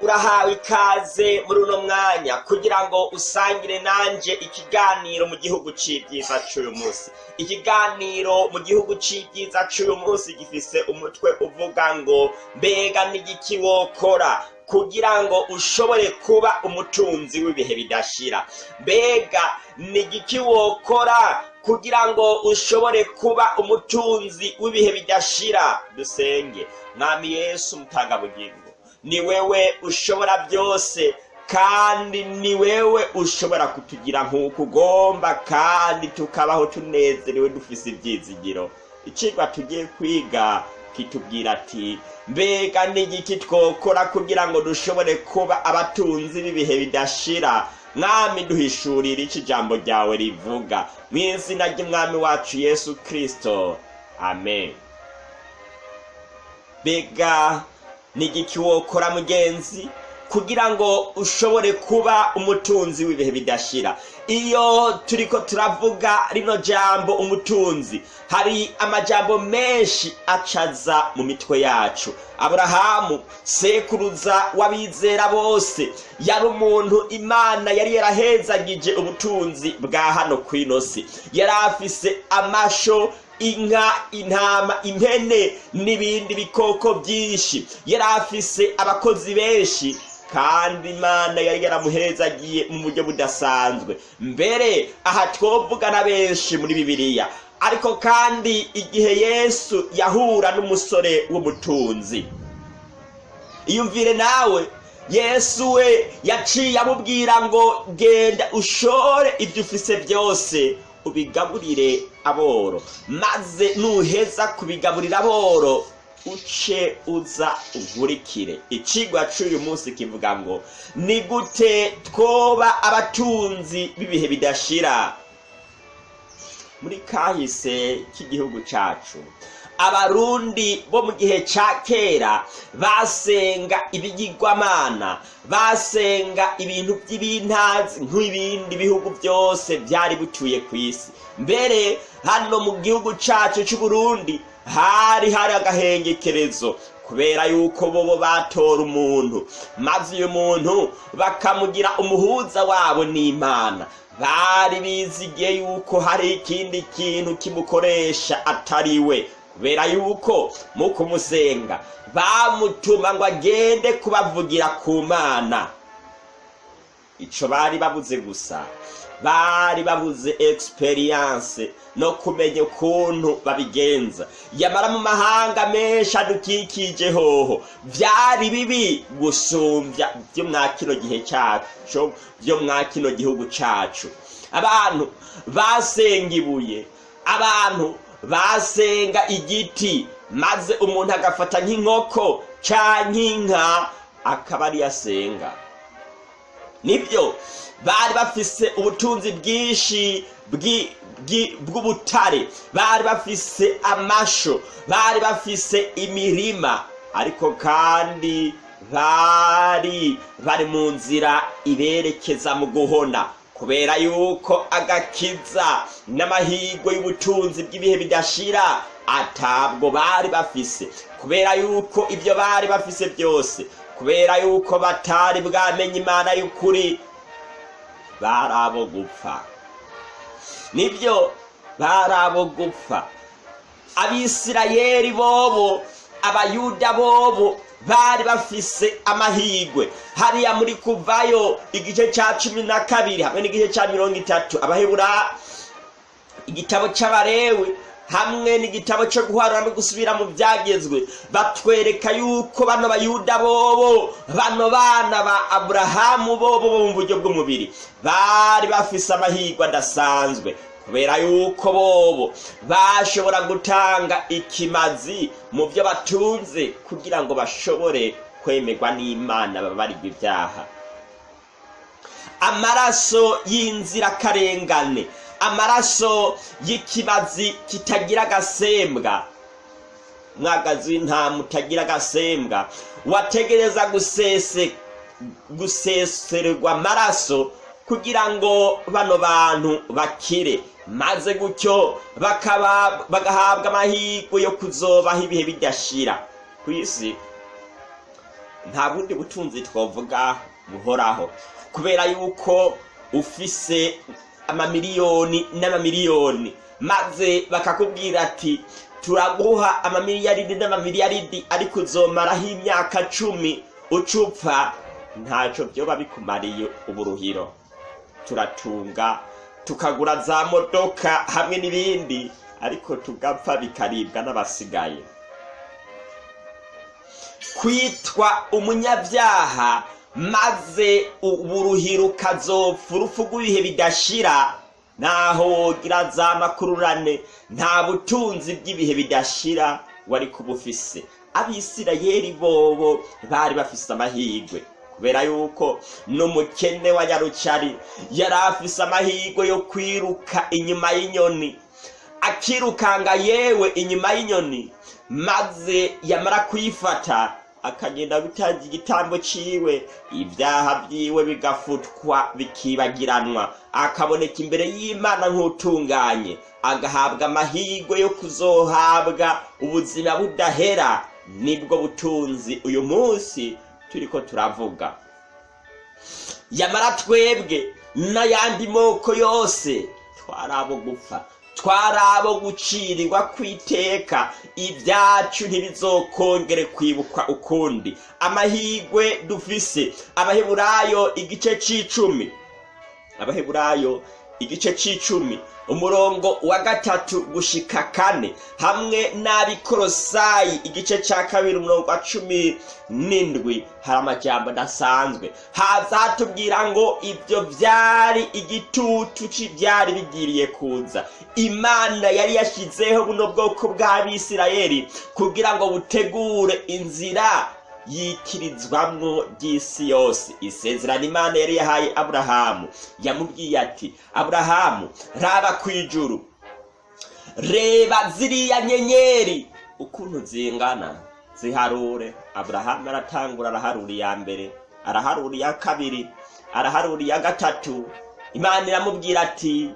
urahawe ikaze muri uno mwanya kugira ngo usangire nanje ikiganiro mu gihugu c'ibyiza c'uyu munsi. Ikiganiro mu gihugu c'ibyiza c'uyu munsi gifise umutwe uvuga ngo mbega n'igiki wokora kugira ngo ushobore kuba umutunzi w'ibihe bidashira. Mbega n'igiki wokora kugira ngo ushobore kuba umutunzi w'ibihe bidashira. Dusenge mwami yesu mutangabugingo ni wewe ushobora byose kandi ni wewe ushobora kutugira nk'uko ugomba kandi tukabaho tunezerewe dufise ibyizigiro. Icigwa tugiye kwiga kitubwira ati mbega n'igiki twokora kugira ngo dushobore kuba abatunzi b'ibihe bidashira. Mwami duhishurira icyo ijambo ryawe rivuga. Mu izina ry'umwami wacu yesu kirisito amen. Mbega n'igiki wokora mugenzi kugira ngo ushobore kuba umutunzi w'ibihe bidashira. Iyo turiko turavuga rino jambo umutunzi hari amajambo menshi acaza mu mitwe yacu. Aburahamu sekuruza w'abizera bose yari umuntu imana yari yarahezagije ubutunzi bwa hano ku inosi. Yari afise amasho inka intama impene n'ibindi bikoko byinshi. Yari afise abakozi benshi kandi imana yari yaramuhezagiye mu buryo budasanzwe. Mbere aha twovuga na benshi muri bibiliya. Ariko kandi igihe yesu yahura n'umusore w'umutunzi. Iyumvire nawe yesu we yaciye amubwira ngo genda ushore ibyo ufise byose ubigaburire aboro. Maze nuheza kubigaburira aboro uce uza ugurikire. Icigwa c'uyu munsi kivuga ngo ni gute twoba abatunzi b'ibihe bidashira? Muri kahise k'igihugu cacu abarundi bo mu gihe ca kera basenga ibigirwamana basenga ibintu by'ibintazi nk'ibindi bihugu byose byari bituye ku isi. Mbere hano mu gihugu cacu c'uburundi hari hari agahengekerezo kubera yuko bobo batora umuntu. Maze uyu muntu bakamugira umuhuza wabo n'imana. Bari bizigiye yuko hari ikindi kintu kimukoresha atari we. Kubera yuko mu kumusenga bamutuma ngo agende kubavugira ku mana. Ico bari babuze gusa bari babuze experience no kumenya ukuntu babigenza. Yamara mu mahanga menshi adukikije hoho vyari bibi gusumbya vyo mwa kino gihe cacu vyo mwa kino gihugu cacu. Abantu basenga ibuye abantu basenga igiti maze umuntu agafata nk'inkoko canke inka akaba ariyo asenga. Nibyo bari bafise ubutunzi bwinshi bw'ubutare. Bari bafise amasho bari bafise imirima. Ariko kandi bari bari mu nzira iberekeza mu guhona. Kubera yuko agakiza n'amahirwe y'ubutunzi bw'ibihe bidashira atabwo bari bafise. Kubera yuko ibyo bari bafise byose kubera yuko batari bwamenye imana y'ukuri bari abo gupfa ni byo bari abo gupfa abisirayeli bobo abayuda bobo bari bafise amahigwe hariya muri kuvayo igice cya cumi na kabiri hamwe n'igice cya mirongo itatu. Abahebura igitabo cy'abarewe hamwe n'igitabo cyo guharura no gusubira mu byagezwe. Batwereka yuko bano bayuda bobo bano bana ba aburahamu bobo bo mu buryo bw'umubiri. Bari bafise amahirwe adasanzwe. Kubera yuko bobo bashobora gutanga ikimazi mu byo batunze kugira ngo bashobore kwemerwa n'imana babarirwa ibyaha. Amaraso y'inzirakarengane amaraso y'ikibazi kitagira agasembwa. Mwagazi w'intama utagira agasembwa. Wategereza gusese gusesererwa amaraso kugira ngo bano bantu bakire. Maze gutyo bagahabwa amahirwe yo kuzobaho ibihe bidashira ku isi nta bundi butunzi twavuga buhoraho. Kubera yuko ufise amamiliyoni n'amamiliyoni maze bakakubwira ati turaguha amamiliyaridi n'amamiliyaridi ariko uzomaraho imyaka cumi ucupfa. Ntacyo byoba bikumariye uburuhiro. Turatunga tukagura za modoka hamwe n'ibindi ariko tugapfa bikaribwa n'abasigaye. Kwitwa umunyabyaha maze uburuhiro ukazopfa urupfu rw'ibihe bidashira naho wogira za makururane nta butunzi bw'ibihe bidashira wari kuba ufise abisirayeli bobo bari bafise amahirwe. Kubera yuko n'umukene wa nyarucari yari afise amahirwe yo kwiruka inyuma y'inyoni akirukanga yewe inyuma y'inyoni maze yamara kuyifata akagenda gutanga igitambo ciwe ibyaha byiwe bigafutwa bikibagiranwa akaboneka imbere y'imana nk'utunganye agahabwa amahirwe yo kuzohabwa ubuzima budahera ni bwo butunzi uyu munsi turiko turavuga. Yamara twebwe n'ayandi moko yose twari abo gupfa twari abo gucirirwa kwiteka. Ibyacu ntibizokongere kwibukwa ukundi. Amahirwe dufise abaheburayo igice c'icumi. Abaheburayo igice c'icumi umurongo wa gatatu gushika kane hamwe n'abikorosayi igice ca kabiri umurongo wa cumi n'indwi. Hari amajambo adasanzwe. Haza hatubwira ngo ibyo vyari igitutu c'ivyari bigiriye kuza. Imana yari yashyizeho buno bwoko bw'abisirayeli kugira ngo butegure inzira yikirizwamwo ry'isi yose. Isezerano imana yari yahaye aburahamu yamubwiye ati aburahamu raba ku ijuru. Reba ziriya nyenyeri. Ukuntu zingana? Ziharure. Aburahamu aratangura araharura iya mbere araharura iya kabiri araharura iya gatatu. Imana iramubwira ati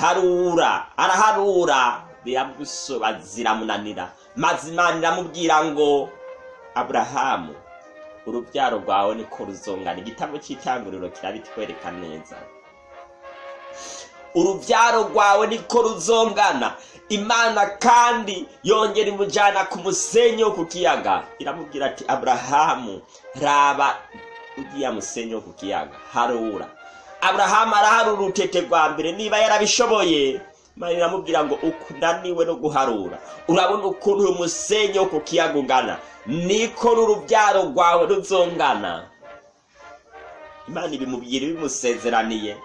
harura araharura. Biramusoba ziramunanira. Maze imana iramubwira ngo aburahamu urubyaro rwawe niko ruzongana. Igitabo cy'itanguriro kirabitwereka neza. Urubyaro rwawe niko ruzongana. Imana kandi yongera imujyana ku musenyi wo ku kiyaga. Iramubwira ati aburahamu raba ugiye musenyi wo ku kiyaga. Harura. Aburahamu araharura urutete rwa mbere niba yarabishoboye imana iramubwira ngo ukunaniwe no guharura. Urabona ukuntu uyu musenyi wo ku kiyaga ungana. Niko n'urubyaro rwawe ruzongana. Imana ibimubwira ibimusezeraniye.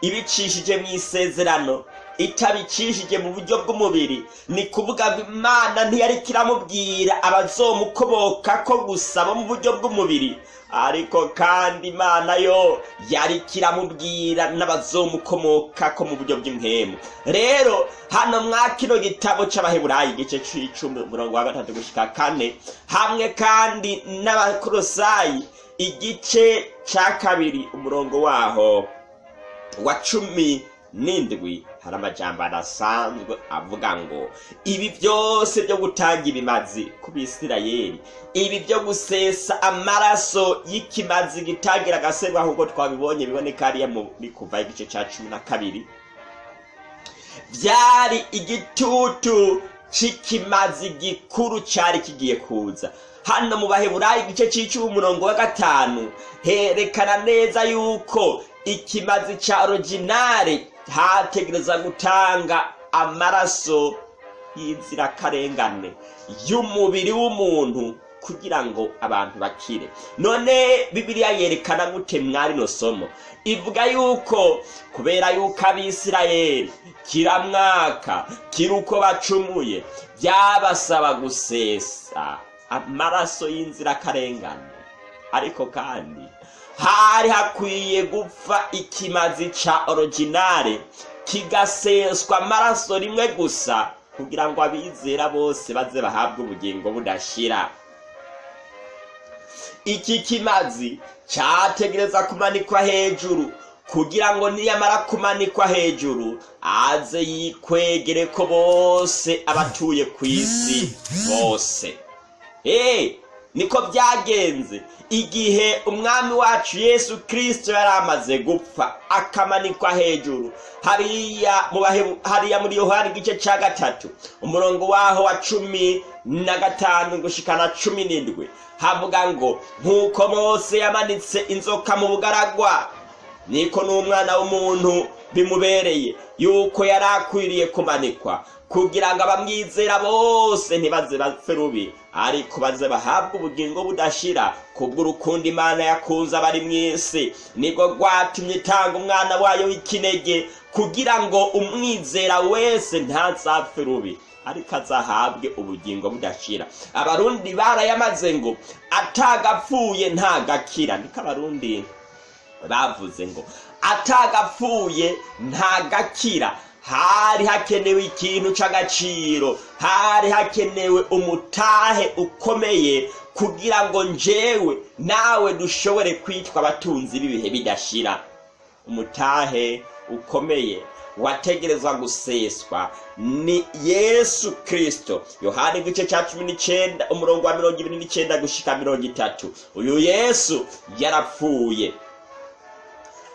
Ibicishije mu isezerano. Itabicishije mu buryo bw'umubiri. Ni kuvuga ngo imana ntiyari kiramubwira abazomukoboka ko gusa bo mu buryo bw'umubiri. Ariko kandi imana yo yari kiramubwira n'abazomukomoka ko mu buryo bw'impemu rero hano mwa kino gitabo c'abaheburayi igice c'icumi umurongo wa gatatu gushika kane hamwe kandi n'abakorosayi igice ca kabiri umurongo waho wa cumi n'indwi. Hari amajambo adasanzwe avuga ngo ibi byose byo gutanga ibimazi ku bisirayeli ibi byo gusesa amaraso y'ikimazi gitagira agaserwa nk'uko twabibonye biboneka hariya muri kuva igice cya cumi na kabiri. Byari igitutu c'ikimazi gikuru cyari kigiye kuza. Hano mu baheburayi igice cy'icumi umurongo wa gatanu herekana neza yuko ikimazi cya originale hategereza gutanga amaraso y'inzirakarengane y'umubiri w'umuntu kugira ngo abantu bakire. None bibiliya yerekana gute mwari no somo? Ivuga yuko kubera yuko abisirayeli kira mwaka kiri uko bacumuye byabasaba gusesa amaraso y'inzirakarengane. Ariko kandi hari hakwiye gupfa ikimazi ca originale. Kigaseswa amaraso rimwe gusa kugira ngo abizera bose baze bahabwe ubugingo budashira. Iki kimazi cyategereza kumanikwa hejuru kugira ngo niyamara kumanikwa hejuru aze yikwegere ko bose abatuye ku isi bose. Eh, niko byagenze. Igihe umwami wacu yesu kirisito yari amaze gupfa akamanikwa hejuru. Hariya muri yohani igice cya gatatu umurongo waho wa cumi na gatanu gushikana cumi n'indwi. Havuga ngo nk'uko mose yamanitse inzoka mu bugaragwa niko n'umwana w'umuntu bimubereye. Yuko yari akwiriye kumanikwa. Kugira ngo abamwizera bose ntibaze bapfe rubi. Ariko baze bahabwe ubugingo budashira. Kubw'urukundo imana yakunze abari mu isi. Nibwo rwatumye itanga umwana wayo w'ikinege. Kugira ngo umwizera wese ntazapfe rubi. Ariko azahabwe ubugingo budashira. Abarundi barayamaze ngo atagapfuye ntagakira. Niko abarundi bavuze ngo atagapfuye ntagakira. Hari hakenewe ikintu c'agaciro hari hakenewe umutahe ukomeye kugira ngo njewe nawe dushobore kwitwa abatunzi b'ibihe bidashira. Umutahe ukomeye wategerezwa guseswa ni yesu kirisito yohani igice cya cumi n'icyenda umurongo wa mirongo ibiri n'icyenda gushika mirongo itatu. Uyu yesu yarapfuye.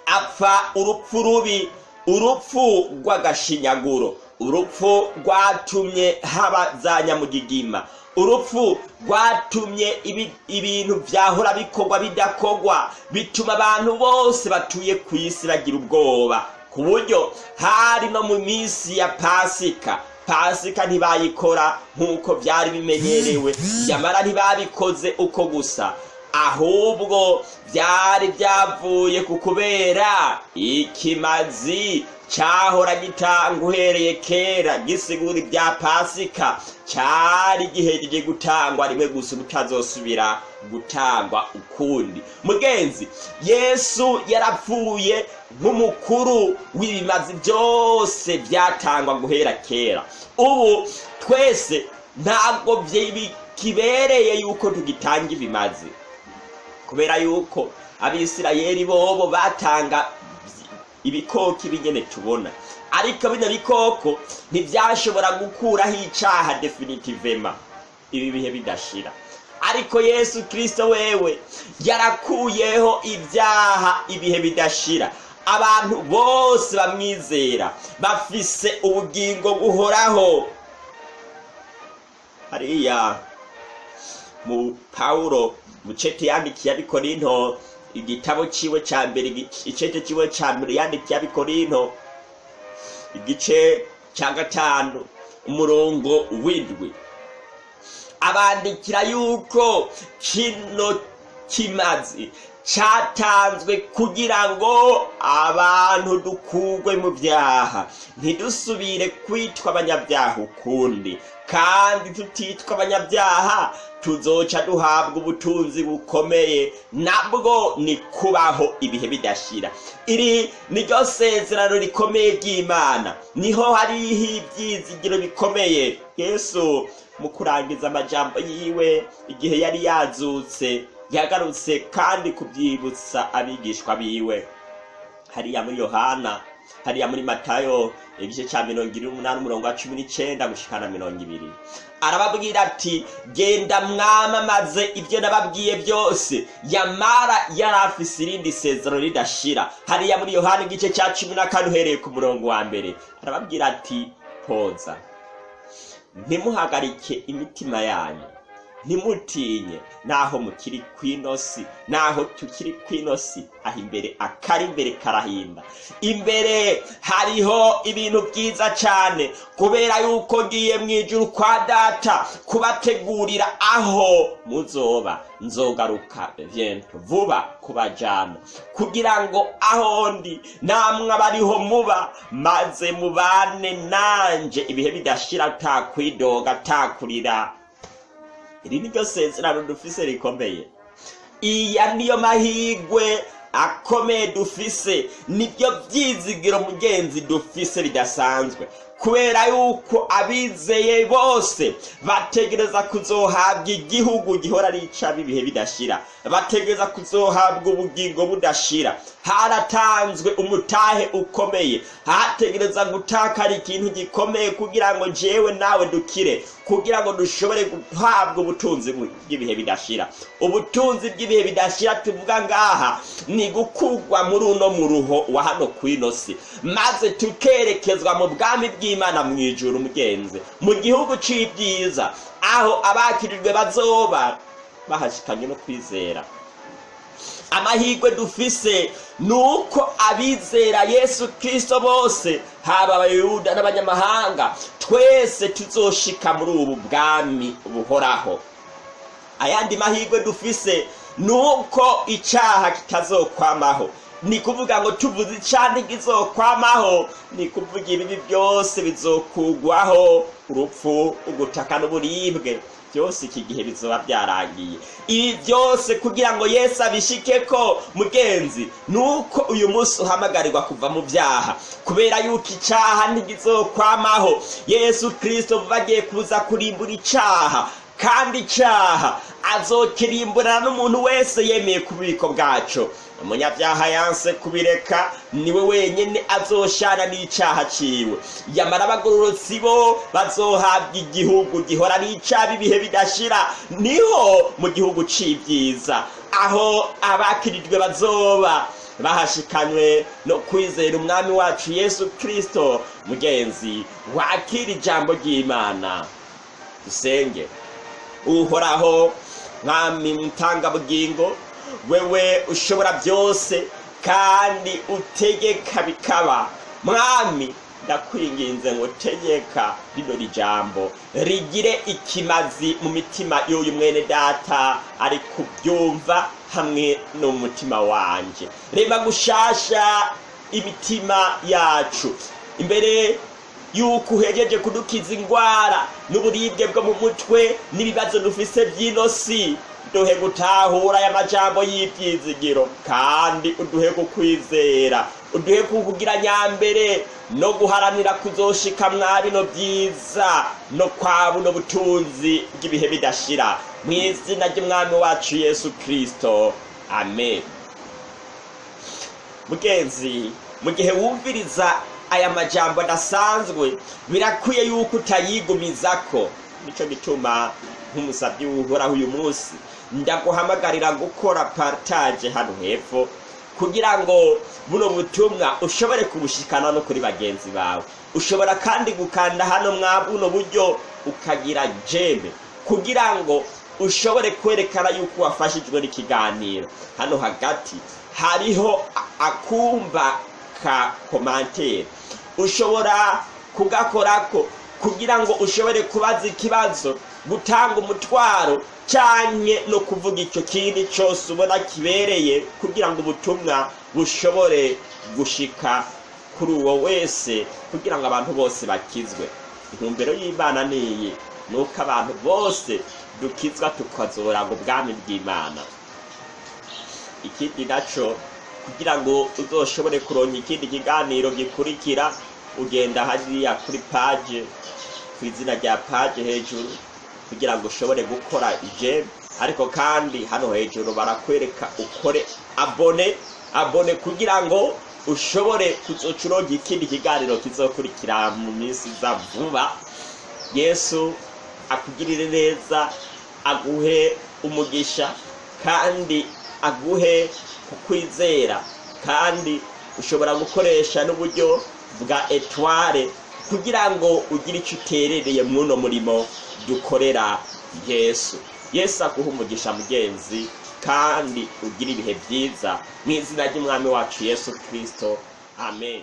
Apfa urupfu rubi urupfu rw'agashinyaguro urupfu rwatumye haba za nyamugigima urupfu rwatumye ibi- ibintu byahora bikorwa bidakorwa bituma abantu bose batuye ku isi bagira ubwoba ku buryo hari no mu minsi ya pasika pasika ntibayikora nk'uko byari bimenyerewe nyamara ntibabikoze uko gusa. Ahubwo byari byavuye ku kubera ikimazi cyahora gitanga uhereye kera gisigura ibya pasika. Cyari gihejeje gutangwa rimwe gusa ubutazosubira gutangwa ukundi. Mugenzi yesu yarapfuye nk'umukuru w'ibimazi byose byatangwa guhera kera. Ubu twese ntabwo kibereye yuko tugitanga ibimazi. Kubera yuko abisirayeli bobo batanga ibikoko ibinyene tubona. Ariko bino bikoko ntibyashobora gukuraho icaha definitivema. Ibi bihe bidashira. Ariko yesu kirisito wewe yarakuyeho ibyaha ibihe bidashira. Abantu bose bamwizera bafise ubugingo buhoraho. Hariya mu pawulo mucete yandikiye abikorinto igitabo ciwe ca mbere igice- ciwe ca mbere yandikiye abikorinto igice ca gatanu umurongo w'indwi. Abandikira yuko kino kimazi cyatanzwe kugira ngo abantu dukugwe mu byaha. Ntidusubire kwitwa abanyabyaha ukundi. Kandi tutitwa abanyabyaha tuzoca duhabwa ubutunzi bukomeye. Nabwo ni kubaho ibihe bidashira. Iri niryo sezerano rikomeye ry'imana. Niho hariho ibyizigiro bikomeye. Yesu mu kurangiza amajambo yiwe igihe yari yazutse. Yagarutse kandi kubyibutsa abigishwa biwe. Hariya muri yohana hariya muri matayo igice cya mirongo irindwi n'umunani umurongo wa cumi n'icyenda gushikana mirongo ibiri. Arababwira ati genda mwamamaze ibyo nababwiye byose. Yamara yari afise irindi sezero ridashira. Hariya muri yohana igice cya cumi na kane uhereye ku murongo wa mbere. Arababwira ati poza ntimuhagarike imitima yanyu. Ntimutinye. Naho mukiri kw'inosi naho tukiri kw'inosi aho imbere akari imbere karahinda. Imbere hariho ibintu byiza cyane kubera yuko ngiye mu ijuru kwa data kubategurira aho muzoba. Nzogaruka vyento vuba kubajana. Kugira ngo aho ndi namwe abariho muba maze mubane nanje. Ibihe bidashira takwidoga takurira iri ni ryo sezerano dufise rikomeye. Iya niyo mahigwe akomeye dufise. Nibyo byizigiro mugenzi dufise bidasanzwe kubera yuko abizeye bose bategereza kuzohabwa igihugu gihora ari ic'ab'ibihe bidashira. Bategereza kuzohabwa ubugingo budashira. Haratanzwe umutahe ukomeye. Hategereza gutakara ikintu gikomeye kugira ngo jewe nawe dukire. Kugira ngo dushobore guhabwa ubutunzi bw'ibihe bidashira. Ubutunzi bw'ibihe bidashira tuvuga ngaha ni gukugwa muri uno muruho wa hano ku ino si. Maze tukerekezwa mu bwami bw'imana mu ijuru mugenzi. Mu gihugu c'ibyiza aho abakirijwe bazoba bahashikanye no kwizera. Amahirwe dufise ni uko abizera yesu kirisito bose haba abayuda n'abanyamahanga twese tuzoshika muri ubu bwami buhoraho. Ayandi mahirwe dufise ni uko icyaha kitazokwamaho. Ni kuvuga ngo tuvuze icyaha ntikizokwamaho ni kuvuga ibibi byose bizokugwaho urupfu ugutaka n'uburibwe. Byose iki gihe bizoba byarangiye ibi byose kugira ngo yesu abishike ko mugenzi ni uko uyu munsi uhamagarirwa kuva mu byaha. Kubera yuko icyaha ntigizokwamaho. Yesu kirisito bagiye kuza kurimbura icyaha kandi icyaha azokirimburana n'umuntu wese yemeye ku bubiko bwacu umunyabyaha yanse kubireka ni we wenyine azoshana n'icyaha ciwe. Yamara abagororotsi bo bazohabwa igihugu gihora n'icaba ibihe bidashira. Niho mu gihugu c'ibyiza. Aho abakirijwe bazoba. Bahashikanywe no kwizera umwami wacu yesu kirisito mugenzi wakira ijambo ry'imana. Dusenge uhoraho mwami mutangabugingo wewe ushobora byose kandi utegeka bikaba. Mwami ndakwinginze ngo tegeka rino rijambo rigire ikimazi mu mitima y'uyu mwene data ari kubyumva hamwe no mu mutima wanje. Reba gushasha imitima yacu. Imbere yuko uhejeje kudukiza indwara n'uburibwe bwo mu mutwe n'ibibazo dufise by'ino si duhe gutahura aya majambo y'ibyizigiro kandi uduhe kukwizera uduhe kukugira nyambere no guharanira kuzoshika mwa bino byiza no kwa buno butunzi bw'ibihe bidashira. Mu izina ry'umwami wacu yesu kirisito amen. Mugenzi mu gihe wumviriza aya majambo adasanzwe birakwiye yuko utayigumizako. Nico gituma nk'umusabyi uhoraho uyu munsi ndaguhamagarira gukora partage hano hepfo kugira ngo buno butumwa ushobore kubushikana no kuri bagenzi bawe. Ushobora kandi gukanda hano mwa buno buryo ukagira jeme kugira ngo ushobore kwerekana yuko wafashijwe n'ikiganiro. Hano hagati hariho akumba ka komantere ushobora kugakorako kugira ngo ushobore kubaza ikibazo gutanga umutwaro cyane no kuvuga icyo kindi cyose ubona kibereye kugira ngo ubutumwa bushobore gushika kuri uwo wese kugira ngo abantu bose bakizwe. Intumbero y'imana niyi ni uko abantu bose dukizwa tukazora ngo ubwami bw'imana. Ikindi na cyo kugira ngo uzoshobore kuronka ikindi kiganiro gikurikira ugenda hariya kuri paje ku izina rya paje hejuru. Kugira ngo ushobore gukora ijemu ariko kandi hano hejuru barakwereka ukore abone abone kugira ngo ushobore kuzoca uronka ikindi kiganiro kizokurikira mu minsi iza vuba. Yesu akugirire neza aguhe umugisha kandi aguhe kukwizera kandi ushobora gukoresha n'uburyo bwa etware kugira ngo ugire icyo uterereye mw'uno murimo dukorera yesu. Yesu aguha umugisha mugenzi kandi ugire ibihe byiza. Mu izina ry'umwami wacu yesu kirisito amen.